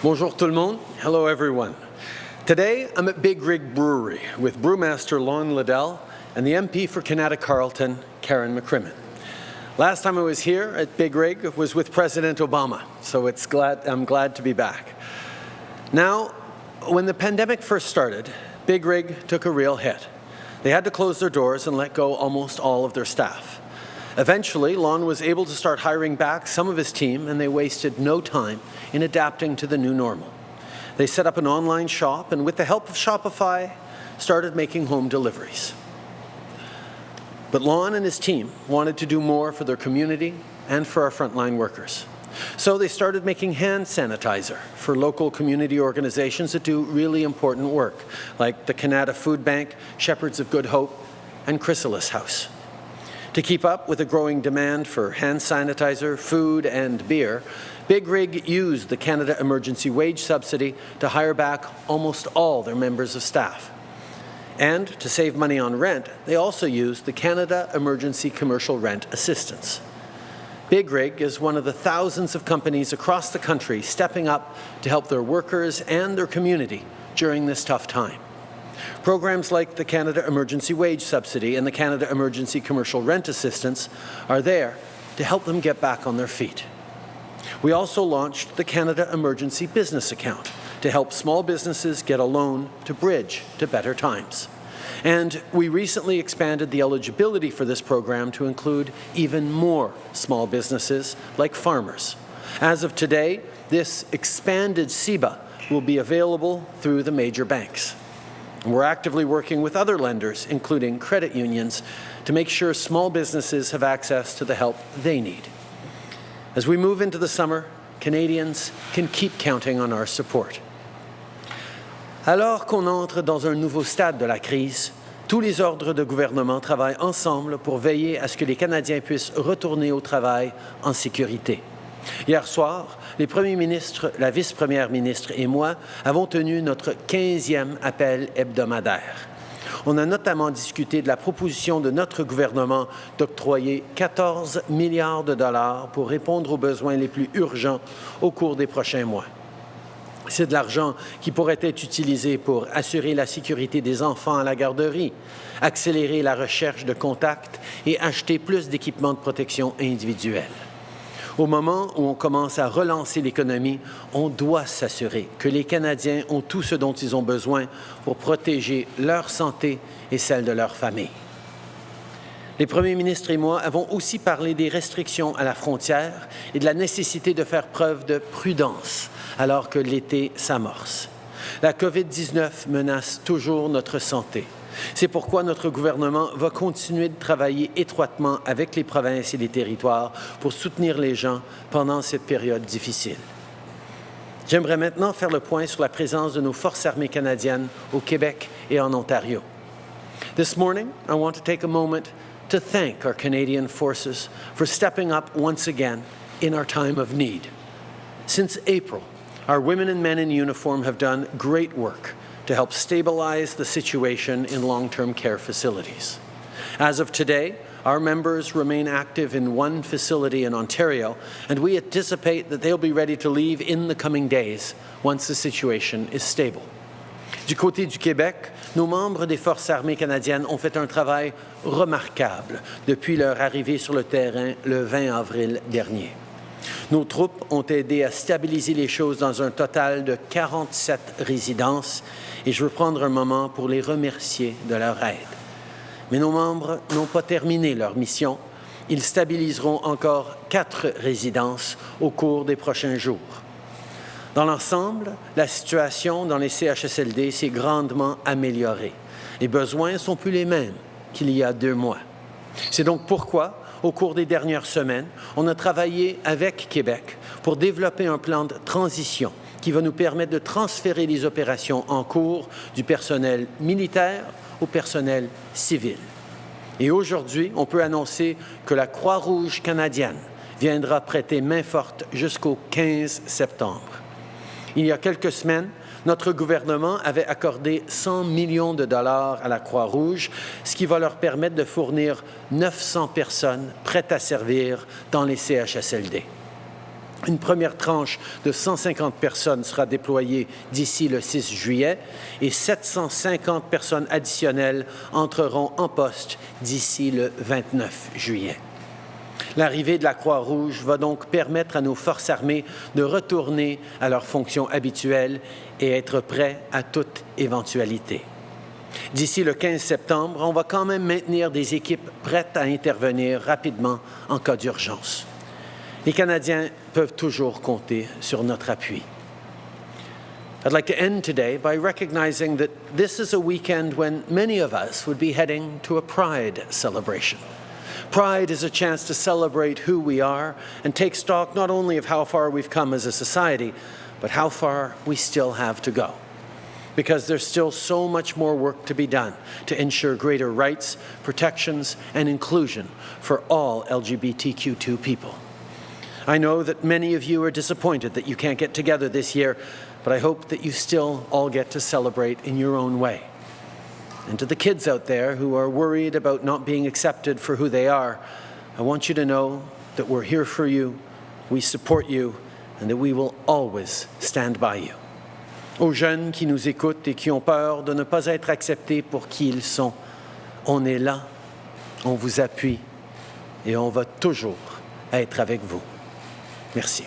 Bonjour tout le monde. Hello everyone. Today I'm at Big Rig Brewery with brewmaster Lon Liddell and the MP for Kanata Carleton, Karen McCrimmon. Last time I was here at Big Rig was with President Obama, so it's glad, I'm glad to be back. Now, when the pandemic first started, Big Rig took a real hit. They had to close their doors and let go almost all of their staff. Eventually, Lon was able to start hiring back some of his team, and they wasted no time in adapting to the new normal. They set up an online shop, and with the help of Shopify, started making home deliveries. But Lon and his team wanted to do more for their community and for our frontline workers. So they started making hand sanitizer for local community organizations that do really important work, like the Canada Food Bank, Shepherds of Good Hope, and Chrysalis House. To keep up with the growing demand for hand sanitizer, food, and beer, Big Rig used the Canada Emergency Wage Subsidy to hire back almost all their members of staff. And to save money on rent, they also used the Canada Emergency Commercial Rent Assistance. Big Rig is one of the thousands of companies across the country stepping up to help their workers and their community during this tough time. Programs like the Canada Emergency Wage Subsidy and the Canada Emergency Commercial Rent Assistance are there to help them get back on their feet. We also launched the Canada Emergency Business Account to help small businesses get a loan to bridge to better times. And we recently expanded the eligibility for this program to include even more small businesses like farmers. As of today, this expanded CEBA will be available through the major banks. We're actively working with other lenders, including credit unions, to make sure small businesses have access to the help they need. As we move into the summer, Canadians can keep counting on our support. Alors qu'on entre dans un nouveau stade de la crise, tous les ordres de gouvernement travaillent ensemble pour veiller à ce que les Canadiens puissent retourner au travail en sécurité. Hier soir, les premiers ministres, la vice-première ministre et moi avons tenu notre 15e appel hebdomadaire. On a notamment discuté de la proposition de notre gouvernement d'octroyer 14 milliards de dollars pour répondre aux besoins les plus urgents au cours des prochains mois. C'est de l'argent qui pourrait être utilisé pour assurer la sécurité des enfants à la garderie, accélérer la recherche de contacts et acheter plus d'équipements de protection individuelle. Au moment où on commence à relancer l'économie, on doit s'assurer que les Canadiens ont tout ce dont ils ont besoin pour protéger leur santé et celle de leur famille. Les premiers ministres et moi avons aussi parlé des restrictions à la frontière et de la nécessité de faire preuve de prudence alors que l'été s'amorce. La COVID-19 menace toujours notre santé. C'est pourquoi notre gouvernement va continuer de travailler étroitement avec les provinces et les territoires pour soutenir les gens pendant cette période difficile. J'aimerais maintenant faire le point sur la présence de nos forces armées canadiennes au Québec et en Ontario. This morning, I want to take a moment to thank our Canadian forces for stepping up once again in our time of need. Since April, our women and men in uniform have done great work to help stabilize the situation in long-term care facilities. As of today, our members remain active in one facility in Ontario, and we anticipate that they'll be ready to leave in the coming days once the situation is stable. Du côté du Québec, nos membres des Forces armées canadiennes ont fait un travail remarquable depuis leur arrivée sur le terrain le 20 avril dernier. Nos troupes ont aidé à stabiliser les choses dans un total de 47 résidences et je veux prendre un moment pour les remercier de leur aide. Mais nos membres n'ont pas terminé leur mission. Ils stabiliseront encore quatre résidences au cours des prochains jours. Dans l'ensemble, la situation dans les CHSLD s'est grandement améliorée. Les besoins sont plus les mêmes qu'il y a deux mois. C'est donc pourquoi au cours des dernières semaines, on a travaillé avec Québec pour développer un plan de transition qui va nous permettre de transférer les opérations en cours du personnel militaire au personnel civil. Et aujourd'hui, on peut annoncer que la Croix-Rouge canadienne viendra prêter main forte jusqu'au 15 septembre. Il y a quelques semaines, notre gouvernement avait accordé 100 millions de dollars à la Croix-Rouge, ce qui va leur permettre de fournir 900 personnes prêtes à servir dans les CHSLD. Une première tranche de 150 personnes sera déployée d'ici le 6 juillet et 750 personnes additionnelles entreront en poste d'ici le 29 juillet. L'arrivée de la Croix-Rouge va donc permettre à nos forces armées de retourner à leurs fonctions habituelles et être prêts à toute éventualité. D'ici le 15 septembre, on va quand même maintenir des équipes prêtes à intervenir rapidement en cas d'urgence. Les Canadiens peuvent toujours compter sur notre appui. I'd like to end today by recognizing that this is a weekend when many of us would be heading to a Pride celebration. Pride is a chance to celebrate who we are and take stock not only of how far we've come as a society, but how far we still have to go. Because there's still so much more work to be done to ensure greater rights, protections, and inclusion for all LGBTQ2 people. I know that many of you are disappointed that you can't get together this year, but I hope that you still all get to celebrate in your own way. And to the kids out there who are worried about not being accepted for who they are, I want you to know that we're here for you, we support you, and that we will always stand by you. Aux jeunes qui nous écoutent et qui ont peur de ne pas être acceptés pour qui ils sont, on est là, on vous appuie et on va toujours être avec vous. Merci.